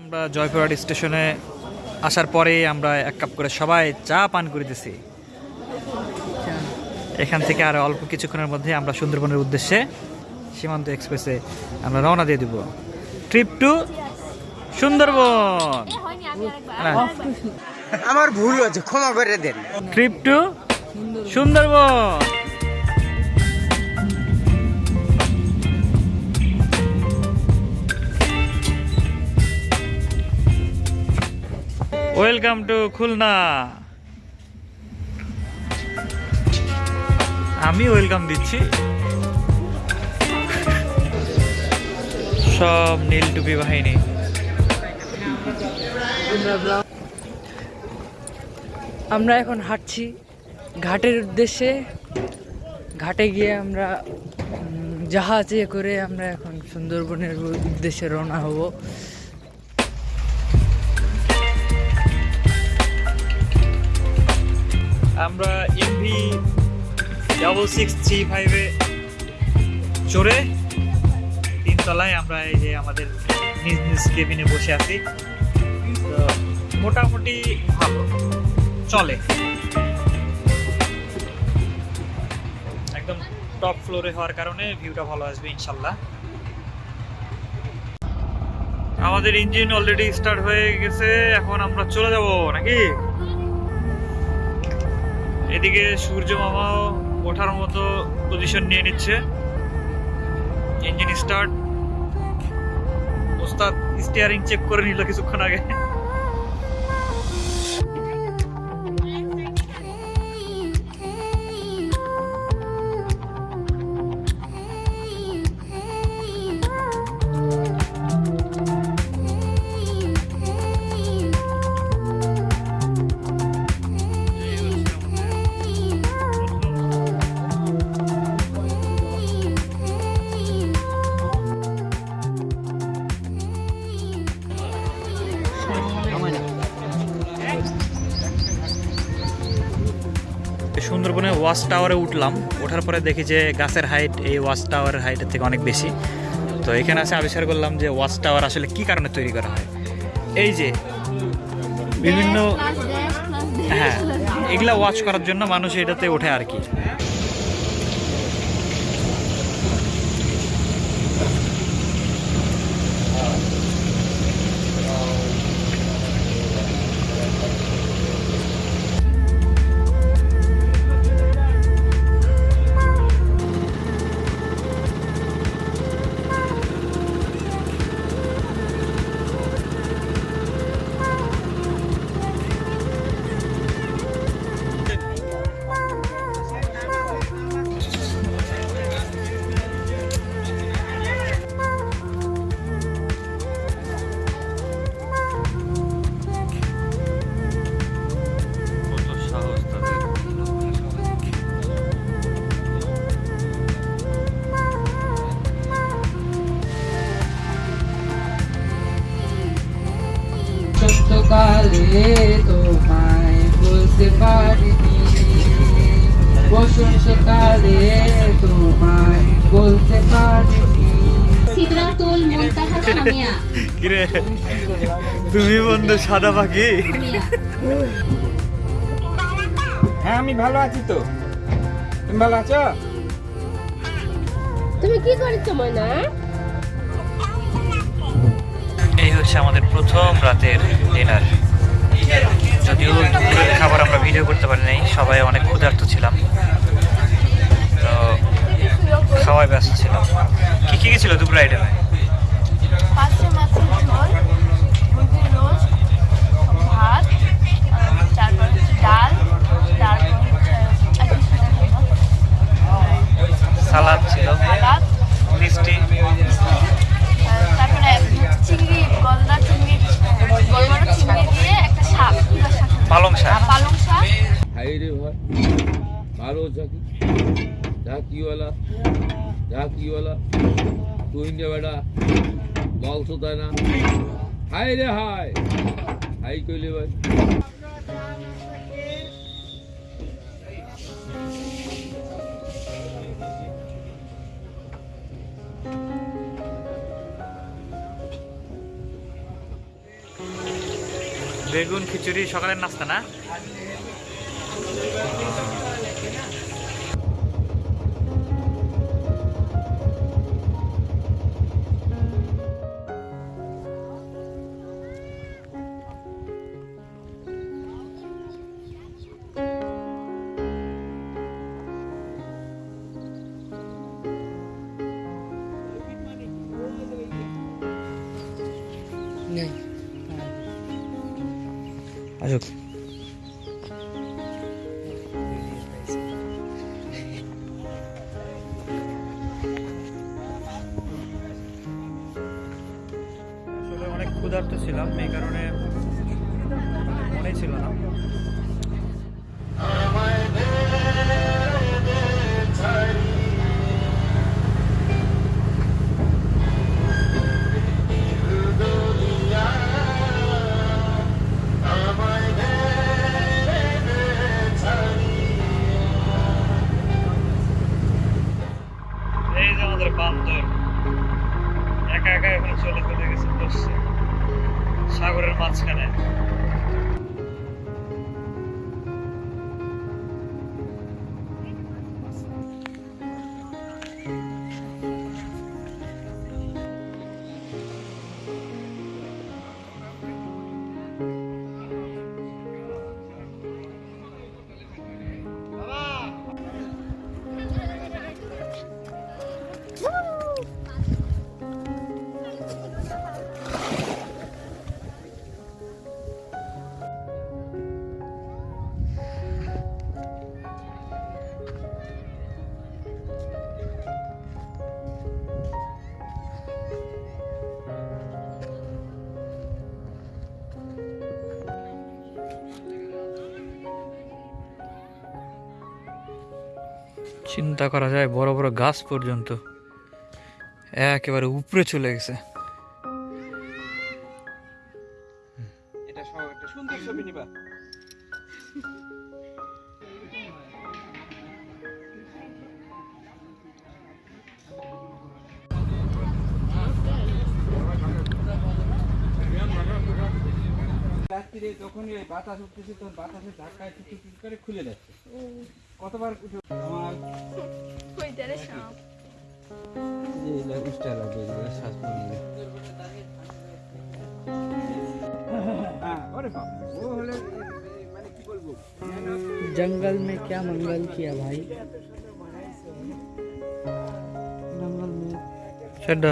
আমরা জয়পুরহাট স্টেশনে আসার পরে আমরা এক কাপ করে সবাই চা পান করিতেছি এখান থেকে আর অল্প কিছুক্ষণের মধ্যে আমরা সুন্দরবনের উদ্দেশ্যে সীমান্ত এক্সপ্রেসে আমরা রওনা দিয়ে দিব। Trip to Sundarban. আমার ভুল হয়েছে ক্ষমা করে দেন। Trip to Sundarban. Welcome to Khulna. আমি ওয়েলকাম দিচ্ছি। সব নীল টুপি বাহিনী। আমরা এখন হাঁটছি ঘাটের উদ্দেশ্যে। ঘাটে গিয়ে আমরা জাহাজে করে আমরা এখন সুন্দরবনের উদ্দেশ্যে রওনা হব। আমরা এমভি ডাবল সিক্স থ্রি ফাইভে চড়ে তিনতলায় আমরা এই যে আমাদের নিজ নিজ কেবিনে বসে আছি। তো মোটামুটি ভালো। চলে। একদম টপ ফ্লোরে হওয়ার কারণে ভিউটা ভালো আসবে ইনশাল্লাহ। আমাদের ইঞ্জিন অলরেডি স্টার্ট হয়ে গেছে, এখন আমরা চলে যাব, নাকি? এদিকে সূর্য মামাও ওঠার মতো পজিশন নিয়ে নিচ্ছে। ইঞ্জিন স্টার্ট ওস্তাদ স্টিয়ারিং চেক করে নিল কিছুক্ষণ আগে। সুন্দরবনে ওয়াচ টাওয়ারে উঠলাম। ওঠার পরে দেখি যে গাছের হাইট এই ওয়াচ টাওয়ারের হাইটের থেকে অনেক বেশি। তো এখানে আসে আবিষ্কার করলাম যে ওয়াচ টাওয়ার আসলে কি কারণে তৈরি করা হয়। এই যে বিভিন্ন হ্যাঁ এগুলা ওয়াচ করার জন্য মানুষ এটাতে ওঠে আর কি। বসন্তকালে তোমায় বলতে কিরে? তুমি বন্ধু সাদা পাখি? হ্যাঁ আমি ভালো আছি তো। তুমি ভালো আছো? তুমি কি করেছ ময়না? এই হচ্ছে আমাদের প্রথম রাতের ডিনার যদিও দুপুরের খাবার আমরা ভিডিও করতে পারি নাই, সবাই অনেক ক্ষুধার্ত ছিলাম। তো খাওয়ায় ব্যস্ত ছিলাম। কী কী গেছিল দুপুরে আইটেমে থাকি ঝাঁকিওয়ালা ঝাঁকিওয়ালা তুই বেটা বলছো তাই না হাই রে হাই হাই কইলে ভাই বেগুন খিচুড়ি, সকালের নাস্তা না? আসুক। ক্ষুধার্ত ছিলাম এই কারণে মনে ছিল না। একা একা এখন চলে চলে গেছে বসছে। সাগরের মাঝখানে। চিন্তা করা যায় বড় বড় গাছ পর্যন্ত। একেবারে উপরে চলে গেছে। রাত্রিরে যখনই ওই বাতাস উঠতেছে তখন বাতাসের ধাক্কায় টুক টুক টুক করে খুলে যাচ্ছে কতবার উঠে আমার ওইটারে সাপ যে এগুলা উষ্টা লাগবে এগুলা শ্বাস নিয়ে হ্যাঁ ওরে বাবা ও হলে মানে কি বলবো जंगल में क्या मंगल किया भाई जंगल में সেটা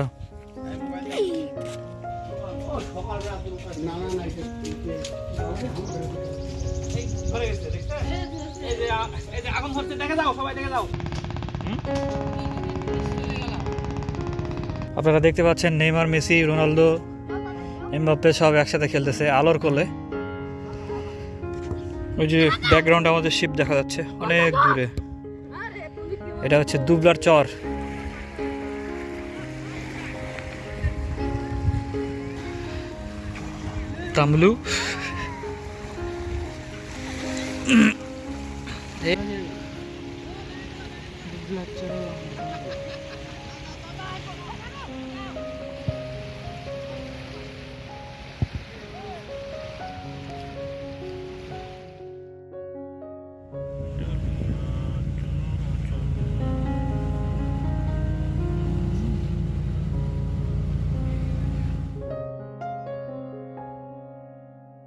আপনারা দেখতে পাচ্ছেন নেইমার, মেসি, রোনালদো, এমবাপ্পে সব একসাথে খেলতেছে আলোর কোলে। ওই যে ব্যাকগ্রাউন্ড আমাদের শিপ দেখা যাচ্ছে, অনেক দূরে। এটা হচ্ছে দুবলার চর। তামলু।